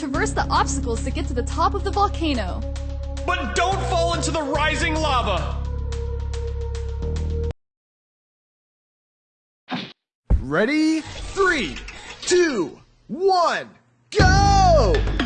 traverse the obstacles to get to the top of the volcano. But don't fall into the rising lava! Ready? Three, two, one, go!